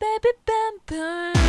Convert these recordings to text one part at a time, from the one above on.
baby bumper.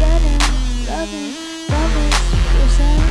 Getting, loving, loving yourself.